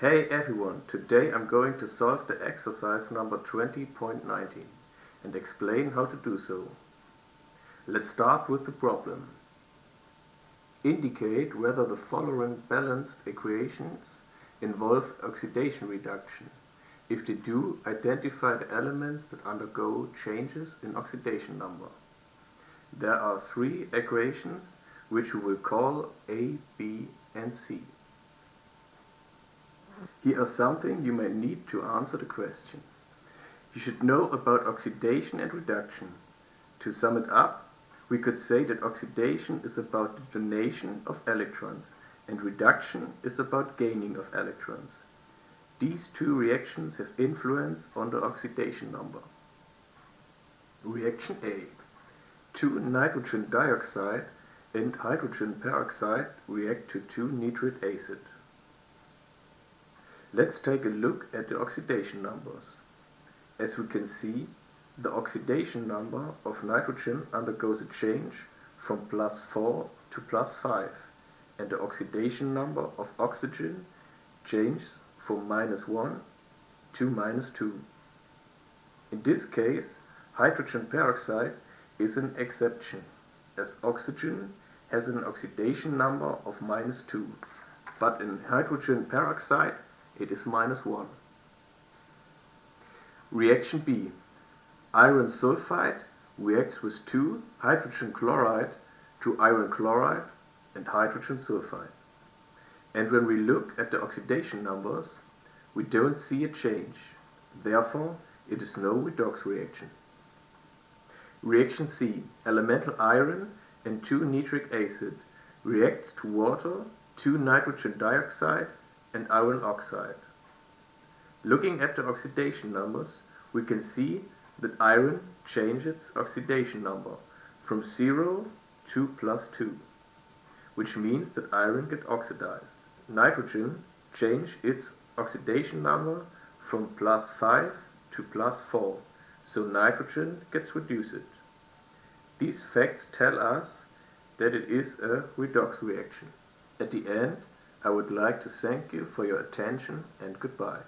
Hey everyone, today I'm going to solve the exercise number 20.19 and explain how to do so. Let's start with the problem. Indicate whether the following balanced equations involve oxidation reduction. If they do, identify the elements that undergo changes in oxidation number. There are three equations which we will call A, B and C. Here is something you may need to answer the question. You should know about oxidation and reduction. To sum it up, we could say that oxidation is about the donation of electrons and reduction is about gaining of electrons. These two reactions have influence on the oxidation number. Reaction A. Two nitrogen dioxide and hydrogen peroxide react to 2-nitric acid. Let's take a look at the oxidation numbers. As we can see, the oxidation number of nitrogen undergoes a change from plus 4 to plus 5 and the oxidation number of oxygen changes from minus 1 to minus 2. In this case, hydrogen peroxide is an exception, as oxygen has an oxidation number of minus 2, but in hydrogen peroxide it is minus 1. Reaction B. Iron sulfide reacts with 2 hydrogen chloride to iron chloride and hydrogen sulfide. And when we look at the oxidation numbers, we don't see a change. Therefore, it is no redox reaction. Reaction C. Elemental iron and 2-nitric acid reacts to water, 2 nitrogen dioxide and iron oxide. Looking at the oxidation numbers, we can see that iron changes its oxidation number from 0 to plus 2, which means that iron gets oxidized. Nitrogen changes its oxidation number from plus 5 to plus 4, so nitrogen gets reduced. These facts tell us that it is a redox reaction. At the end, I would like to thank you for your attention and goodbye.